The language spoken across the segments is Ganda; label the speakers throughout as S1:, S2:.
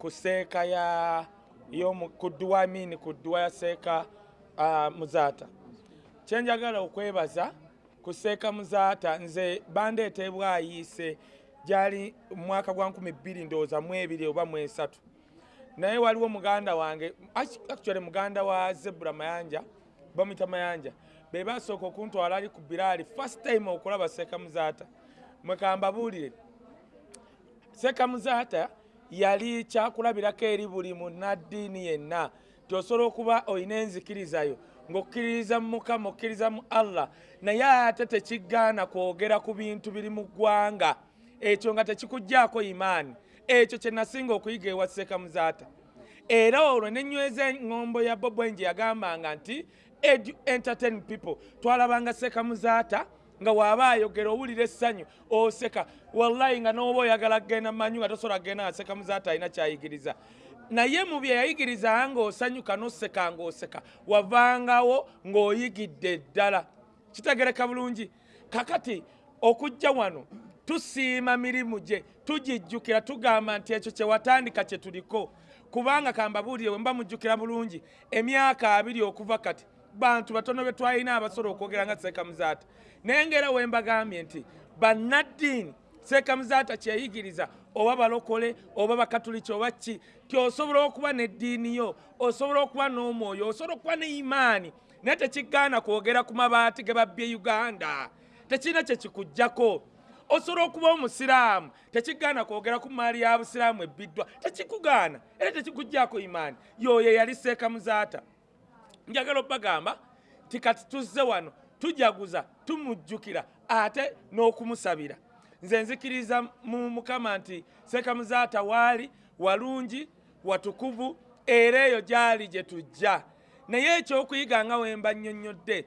S1: ku seeka ya ku dduwa mini ku dduwa ya seeka muzaata. Kyenjagala okwebaza ku seeka muzaata nze bandeeta bwayiise gyali mwaka gwa 2 ndowooza mu ebiri oba mu esatu. Naye waliwo muganda wange actually muganda wa zebura mayanja bamwita mayanja be basooka okuntwala ali ku biraali first time okulaba seeka muzaata. Mwekambabuulire seeka muzaata yali kyakulabirako eri buli munaddiini yenna. Tiosobola okuba olina enzikirizayo ng'okkiririza mu mukama okkiriza mu allah naye ate tekigaana kwogera ku bintu biri mu ggwanga. Ekyo nga tekikugjaako imaani. Ekyo kye nasinga okuyiga ewa seeka muzaata era olwo nenyweza eŋŋombo ya bobwenje yagambanga nti entertain people. Twalabanga seeka muzaata nga waaba ayogera owulira essanyu oseka. Wallayi nga nooba oyagala kgenda mumanyu nga tosobola kgenda nga seeka muzaata alina kyayigiriza. Naye mu bye yayigirizanga ng'osanyuka n'oseka ng'oseka wavangawo ng'oyigidde ddala. Kitegereka bulungi. Kakati okujja wano tusiima mirimu gye tugijjukira tugamba nti ekyo kye watandika kye tuliko. Kubanga kambabuulire we mba mujjukira bulungi emyaka abiri okuva kati bantu batono be twalina abasobola okwogera nga seeka muzaata naye ngaera we mbagambye nti bannaddiini seeka muzaata kyeyigiriza oba balokole oba bakatuliki oba ki ti osobola okuba n'eddiini yo osobola okuba n'omwoyo osobola okuba ne imaani naye tekigaana kwogera ku mabaati ge babbye uganda. Tekirina kyekikugjako osobola okuba omusiraamu tekigaana kwogera ku maali ya busiraamu ebbiddwa tekikugaana era tekikugjaako imaani. Yoyo yali seeka muzaata njagala obbagamba ti kati tuzze wano tujaguza tumujjukira ate n'okumusabira nze nzikiriza mu mukama nti seeka muzaata waali walungi watukuvu era eyo gyali gye tujja. Naye ekyokuyiga nga wemba nnyonnyodde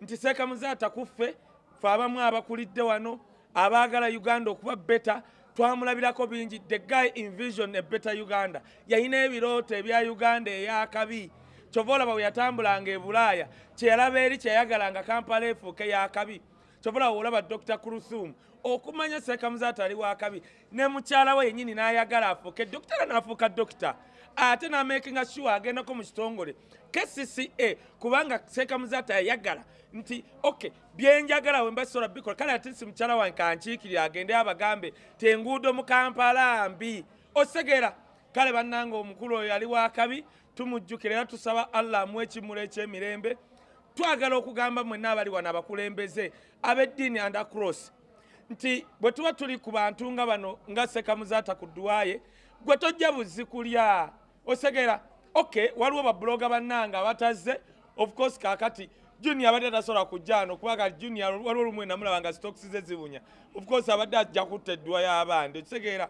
S1: nti seeka muzaata kuffe fe abamu abakulidde wano abaagala uganda okuba beta twamulabirako bingi. The guy invision ebeta uganda. Yalina ebirooto ebya uganda eyakabi kyova olaba bwe yatambulanga e bulaaya kyeyalaba eri kyeyayagalanga kampala efuuke yakabi kyova olaba dr kurusum okumanya seeka muzaata ali wakabi ne mukyala we yennyini n'ayagala afuuke. Dokitara n'afuuka dokita ate n'amakinga sure agendako mu kitongole. Kcca kubanga seeka muzaata yayagala nti ok byenjagala we mbasobola bikola kale ate si mukyala wange kankiikirire agende abagambe tenguudo mu kampala mbi. Osegera kale bannanga omukulu oyo yali wakabi tumujjukira era tusaba allah amu ekimulo ekyemirembe. Twagala okugamba mwenna abali wano abakulembeze ab'eddiini andacross nti bwe tuba tuli ku bantu nga bano nga sekamuzaata ku ddwaye gwe tojja buzi kulya. Osegera ok waliwo babuloga bannanga abatazze. Of course kakati junior abadde tasobola kujja ano kubanga junior waliwo olumu namulaba nga stokisi ze zibunya. Of course abadde ajja kutta eddwa y'abandi. Okitegeera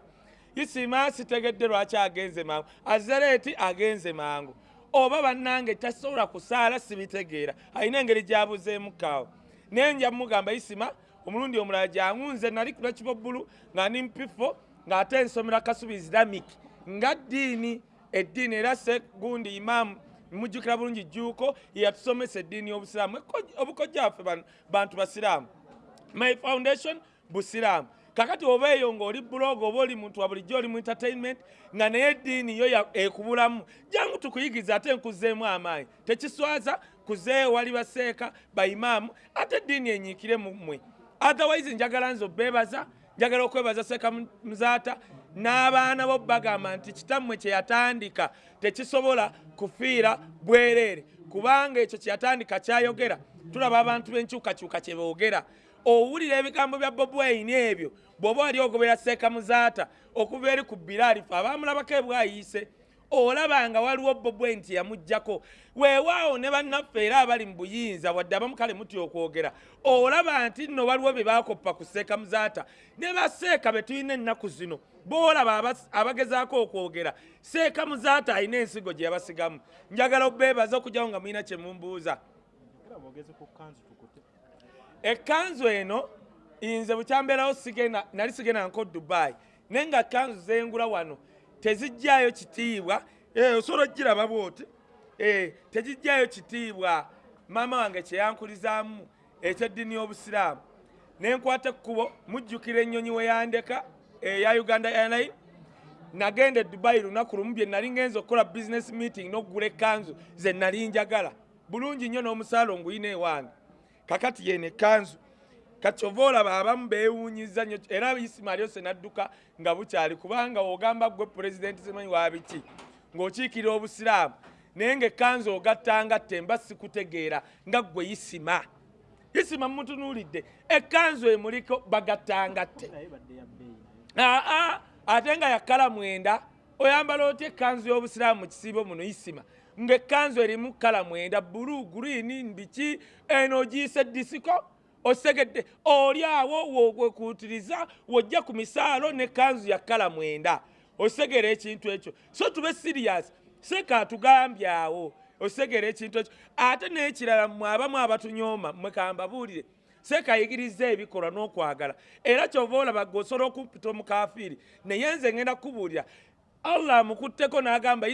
S1: isima sitegedde lwaki agenze mangu. Azareeti agenze mangu. Oba bannange tasobola kusaala sibitegeera. Alina engeri gyabuzeemukaawo naye nja mugamba isima omulundi omulala gyangunze nali kulakibobbulu nga ndi mpifo ng'ate ensomera kasubi islamic nga ddiini eddiini era segundi imaamu mujjukira bulungi jjuuko yeyatusomesa eddiini y'obusiraamu. Obukojja waffe bantu basiraamu. My foundation busiraamu kakati oba eyo ng'oli buloga oba oli muntu wa bulijjo oli mu entertainment nga naye eddiini yo ekubulamu. Jangu tukuyigiza ate nkuzeemu amaanyi. Tekiswaza kuzeeyo wali baseeka baimaamu ate eddiini enyiikire mu mmwe. Otherwise njagala nze obeebaza njagala okwebaza seeka muzaata n'abaana bo bagamba nti kitammwe kye yatandika tekisobola kufiira bwereere. Kubanga ekyo kye yatandika kyayogera. Tulaba abantu b'enkyukakyuka kye boogera. Owulira ebigambo bya bobi wayini ebyo bw'oba wali ogobera seeka muzaata okuva eri ku biraalifu abaamulabako ebwayiise olaba nga waliwo bobwe nti yamugjako weewaawo ne bannaffe era abali mu buyinza wadde abamu kale mutya okwogera olaba nti nno waliwo bye baakoppa ku seeka muzaata ne baseeka be tulina ennaku zino boolaba abagezaako okwogera seeka muzaata alina ensigo gye yabasigamu. Njagala obeebaza okugyawo nga mulina kye mumbuuza. Ekkanzu eno nze bukyambeerawo sigenda nali sigenda nko dubai. Naye nga kanzu zengula wano tezijjayo kitiibwa. Osobola ogiraba bwoti. Tezijjayo kitiibwa. Maama wange kyeyankulizaamu ekyeddiini y'obusiraamu. Nenkwata ekkubo mujjukira ennyonyi we yandeka eya uganda airline nagenda e dubai lunaku lumu bye nali ngenza okukola business meeting n'okugula ekanzu ze nali njagala. Bulungi nnyo n'omusaala onguyina ewange kakati yeno ekanzu kati ova olaba abamu beewuunyiza nnyo. Era isima lyose nadduka nga bukyali kubanga ogamba gwe pulezidenti simanyi wabiki ng'okiikirira obusiraamu. Naye ngaekanzu ogattanga temba sikutegeera nga gwe isima isima mumutunuulidde ekanzu emuliko bagattanga tte aa ate nga yakala mwenda oyambala otya ekanzu y'obusiraamu mu kisiibo muno? Isima ng'ekanzu erimu kala mwenda bulu gurini biki eno ogiyise disiko osegedde oli awo wokwekuutiriza wojja ku misaalo n'ekanzu ya kala mwenda. Osegera ekintu ekyo. So tube siriyasi seka atugambye awo. Osegera ekintu ekyo. Ate n'ekirala mmwe abamu abatunyooma mmwe kambabuulire. Sekayigiriza ebikolwa n'okwagala. Era kyova olaba gwe osobola okumpita omukafiiri naye nze ngenda kukubuulira. Allah amukutteko n'agamba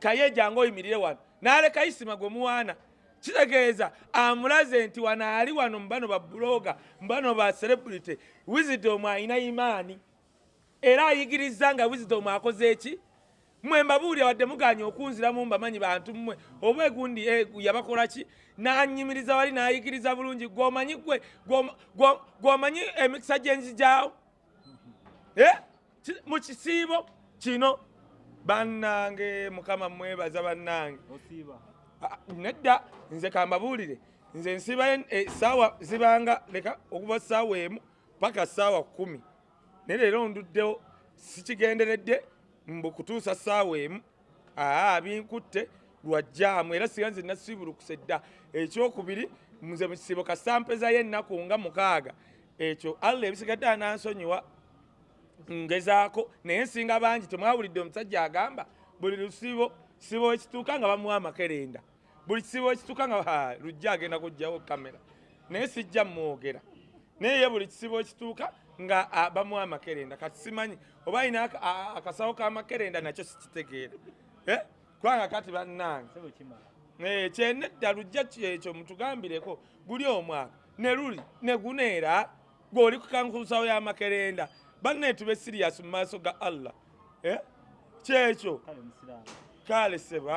S1: kaye jange oyimirire wano. N'aleka isima gwe muwaana kitegeeza amulaze nti wano ali wano mubano babuloga mubano ba celebrity wisdom alina imaani. Era ayigiriza nga wisdom akoze eki mwe mbabuulira wadde muganya okunziramu mbamanyi bantu mmwe. Oba egundi yabakola ki? Nanyimiriza wali nayigiriza bulungi. Gwomanyi gwe gwomanyi emikisa gyenzijaawo mu kisiibo kino? Bannange mukama mwebaza bannange nedda nze kambabuulire. Nze nsiba esaawa zibanga leka okuva saawa emu paka saawa kumi naye leero nduddewo sikigenderedde mbukutuusa saawa emu. Aa binkutte lwajjaamu era siga nze nasibulukuse dda. Ekyokubiri nze mukisibo kasampezayo ennaku nga mukaaga. Ekyo allah ebisigadde anansonyiwa ngezaako naye nsinga bangi temwawulidde omusajja agamba buli lusibo sibo ekituuka nga bamuwa amakerenda buli kisibo ekituuka nga lujja agenda kugjawo kamera naye sijja mwogera naye ye buli kisibo ekituuka nga bamuwa amakerenda. Kati simanyi oba ayina akasawo k'amakerenda nakyo sikitegeera. Kubanga kati bannange. Kyenedda lujja ekyo mutugambireko guli omwaka. Ne luli ne guneera gweoli kukankusawo y'amakerenda. Banne tube siriyasi mu maaso ga allah. Kyekyo? Kale seba